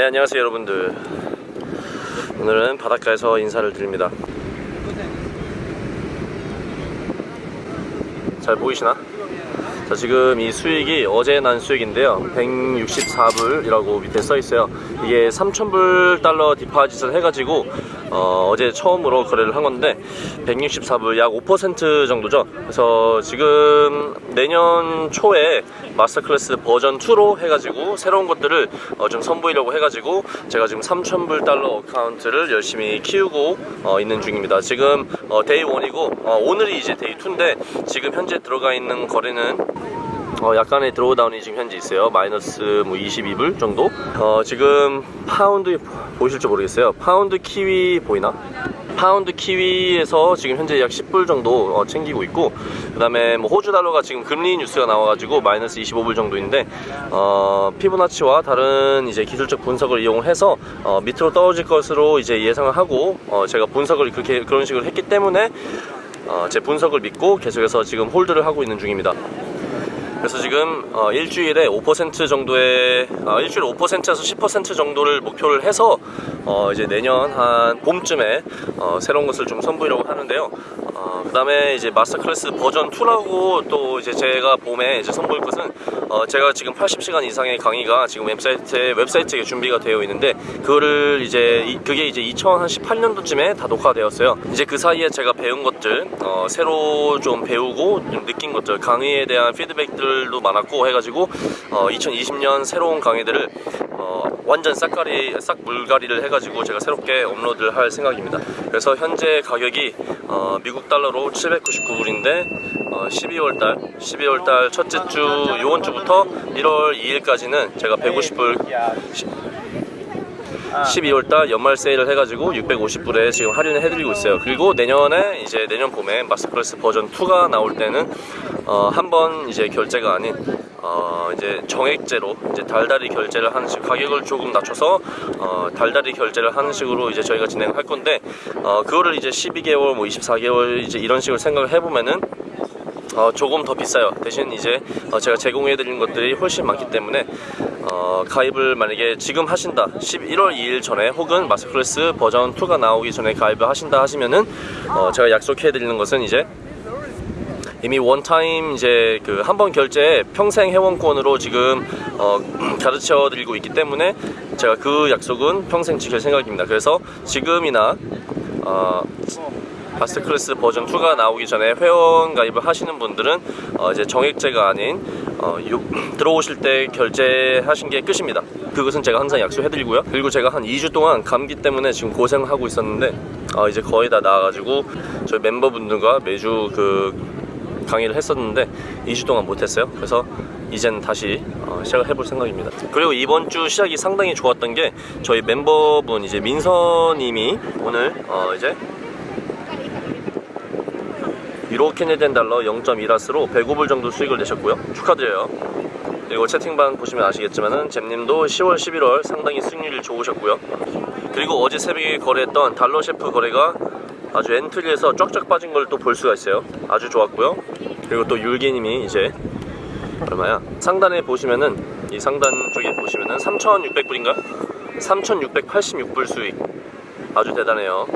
네 안녕하세요 여러분들. 오늘은 바닷가에서 인사를 드립니다. 잘 보이시나? 자 지금 이 수익이 어제 난 수익인데요. 164불이라고 밑에 써 있어요. 이게 3,000불 달러 디파짓을 해가지고 어, 제 처음으로 거래를 한 건데 164불 약 5% 정도죠? 그래서 지금 내년 초에 마스터 클래스 버전 2로 해가지고 새로운 것들을 어, 좀 선보이려고 해가지고 제가 지금 3,000불 달러 account를 열심히 키우고 어, 있는 중입니다. 지금 어, day 1이고 어, 오늘이 이제 day 2인데 지금 현재 들어가 있는 거래는 어, 약간의 drawdown이 지금 현재 있어요 마이너스 뭐 22불 정도 어, 지금 파운드 보이실지 모르겠어요 파운드 키위 보이나? 파운드 키위에서 지금 현재 약 10불 정도 어, 챙기고 있고 그 다음에 뭐 호주 달러가 지금 금리 뉴스가 나와가지고 마이너스 25불 정도인데 어, 피보나치와 다른 이제 기술적 분석을 이용해서 어, 밑으로 떨어질 것으로 이제 예상을 하고 어, 제가 분석을 그렇게 그런 식으로 했기 때문에 어, 제 분석을 믿고 계속해서 지금 홀드를 하고 있는 중입니다. 그래서 지금 어, 일주일에 5% 정도의 어, 일주일에 5%에서 10% 정도를 목표를 해서 어, 이제 내년 한 봄쯤에 어, 새로운 것을 좀 선보이려고 하는데요. 어, 그 다음에 이제 마스터 클래스 버전 2라고 또 이제 제가 봄에 이제 선보일 것은 어, 제가 지금 80시간 이상의 강의가 지금 웹사이트에 웹사이트에 준비가 되어 있는데 그거를 이제 이, 그게 이제 2018년도쯤에 다 녹화되었어요. 이제 그 사이에 제가 배운 것들 어, 새로 좀 배우고 좀 느낀 것들 강의에 대한 피드백들도 많았고 해가지고 어, 2020년 새로운 강의들을 어, 완전 싹가리 싹 물갈이를 해가지고 제가 새롭게 업로드를 할 생각입니다. 그래서 현재 가격이 어, 미국 달러로 799불인데 어, 12월달 12월달 첫째 주 요번 주부터 1월 2일까지는 제가 150불 12월달 연말 세일을 해가지고 650불에 지금 할인을 해드리고 있어요. 그리고 내년에 이제 내년 봄에 마스터클래스 버전 2가 나올 때는 어, 한 번 이제 결제가 아닌 어, 이제 정액제로 이제 달달이 결제를 하는 식 가격을 조금 낮춰서 어, 달달이 결제를 하는 식으로 이제 저희가 진행을 할 건데 어, 그거를 이제 12개월 뭐 24개월 이제 이런 식으로 생각을 해보면은 어, 조금 더 비싸요. 대신 이제 어, 제가 제공해 드리는 것들이 훨씬 많기 때문에 어, 가입을 만약에 지금 하신다 11월 2일 전에 혹은 마스클래스 버전 2가 나오기 전에 가입을 하신다 하시면은 어, 제가 약속해 드리는 것은 이제 이미 원타임 이제 그 한 번 결제 평생 회원권으로 지금 어, 가르쳐 드리고 있기 때문에 제가 그 약속은 평생 지킬 생각입니다. 그래서 지금이나 어, 마스터 클래스 버전 2가 나오기 전에 회원 가입을 하시는 분들은 어 이제 정액제가 아닌 어 요, 들어오실 때 결제하신 게 끝입니다. 그것은 제가 항상 약속해드리고요. 그리고 제가 한 2주 동안 감기 때문에 지금 고생하고 있었는데 어 이제 거의 다 나아가지고 저희 멤버분들과 매주 그 강의를 했었는데 2주 동안 못했어요. 그래서 이젠 다시 어, 시작을 해볼 생각입니다. 그리고 이번 주 시작이 상당히 좋았던 게 저희 멤버분 이제 민서님이 오늘 어 이제 유로 캐네디안 달러 0.1라스로 105불 정도 수익을 내셨고요 축하드려요 그리고 채팅방 보시면 아시겠지만은 잼님도 10월 11월 상당히 수익률이 좋으셨고요 그리고 어제 새벽에 거래했던 달러 셰프 거래가 아주 엔트리에서 쫙쫙 빠진 걸 또 볼 수가 있어요. 아주 좋았고요. 그리고 또 율기님이 이제 얼마야? 상단에 보시면은 이 상단 쪽에 보시면은 3600불인가? 3686불 수익. 아주 대단해요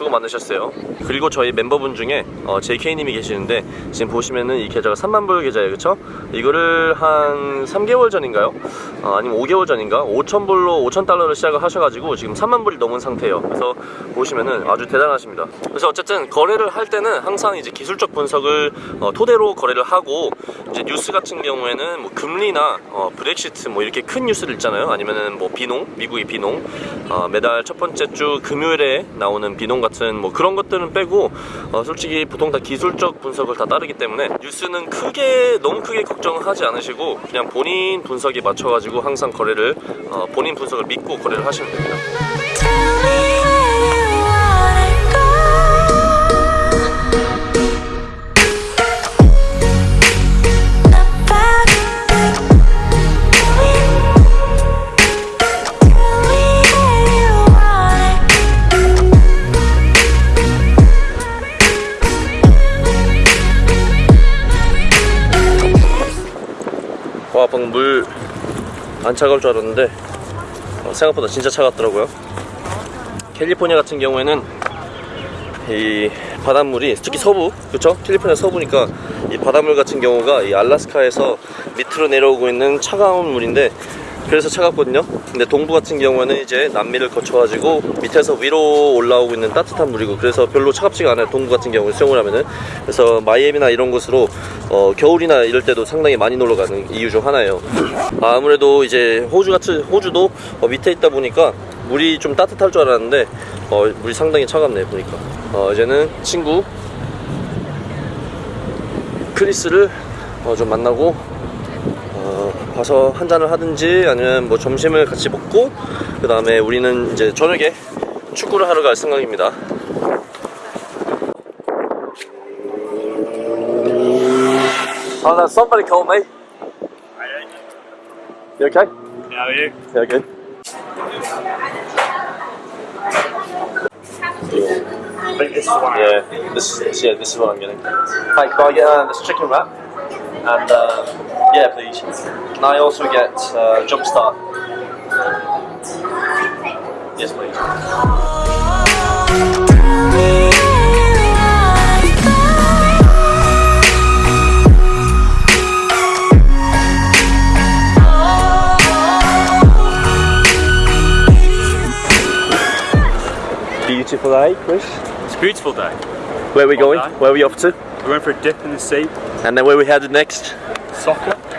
수고 많으셨어요 그리고 저희 멤버분 중에 어, JK님이 계시는데 지금 보시면은 이 계좌가 3만불 계좌예요 그쵸? 이거를 한 3개월 전인가요? 어, 아니면 5개월 전인가? 5천불로 5천달러를 시작을 하셔가지고 지금 3만불이 넘은 상태예요 그래서 보시면은 아주 대단하십니다 그래서 어쨌든 거래를 할 때는 항상 이제 기술적 분석을 어, 토대로 거래를 하고 이제 뉴스 같은 경우에는 뭐 금리나 어, 브렉시트 뭐 이렇게 큰 뉴스들 있잖아요 아니면은 뭐 비농 미국의 비농 어, 매달 첫 번째 주 금요일에 나오는 비농 같은 뭐 그런 것들은 빼고 어, 솔직히 보통 다 기술적 분석을 다 따르기 때문에 뉴스는 크게 너무 크게 걱정하지 않으시고 그냥 본인 분석에 맞춰가지고 항상 거래를 어, 본인 분석을 믿고 거래를 하시면 됩니다. 안 차가울 줄 알았는데 어, 생각보다 진짜 차갑더라고요. 캘리포니아 같은 경우에는 이 바닷물이 특히 서부 그쵸 캘리포니아 서부니까 이 바닷물 같은 경우가 이 알라스카에서 밑으로 내려오고 있는 차가운 물인데 그래서 차갑거든요. 근데 동부 같은 경우에는 이제 남미를 거쳐가지고 밑에서 위로 올라오고 있는 따뜻한 물이고 그래서 별로 차갑지가 않아요. 동부 같은 경우에 수영을 하면은. 그래서 마이애미나 이런 곳으로 어, 겨울이나 이럴 때도 상당히 많이 놀러 가는 이유 중 하나예요. 아, 아무래도 이제 호주 같은 호주도 어, 밑에 있다 보니까 물이 좀 따뜻할 줄 알았는데 어, 물이 상당히 차갑네 보니까. 어, 이제는 친구 크리스를 어, 좀 만나고 어, 가서 한 잔을 하든지 아니면 뭐 점심을 같이 먹고 그 다음에 우리는 이제 저녁에 축구를 하러 갈 생각입니다 Oh, that somebody called me. You okay? How are you? Yeah, good. I think this is one. Yeah, this is yeah, this is what I'm getting. Hi, can I get uh, this chicken wrap? And uh, yeah, please. Can I also get uh, jump start? Yes, please. Beautiful day, Chris. It's a beautiful day. Where are we going? Okay. Where are we off to? We went for a dip in the sea. And then where we headed next? Soccer.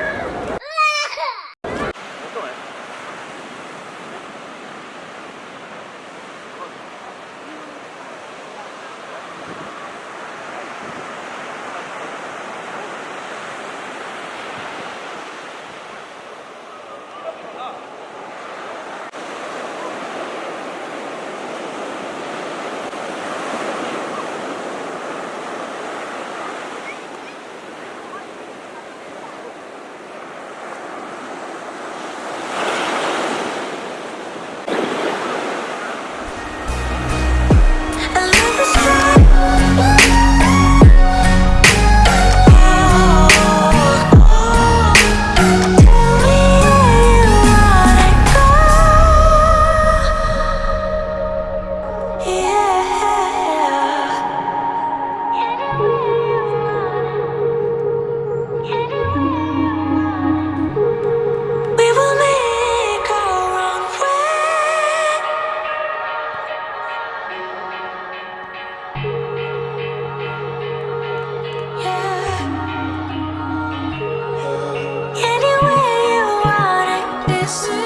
listen.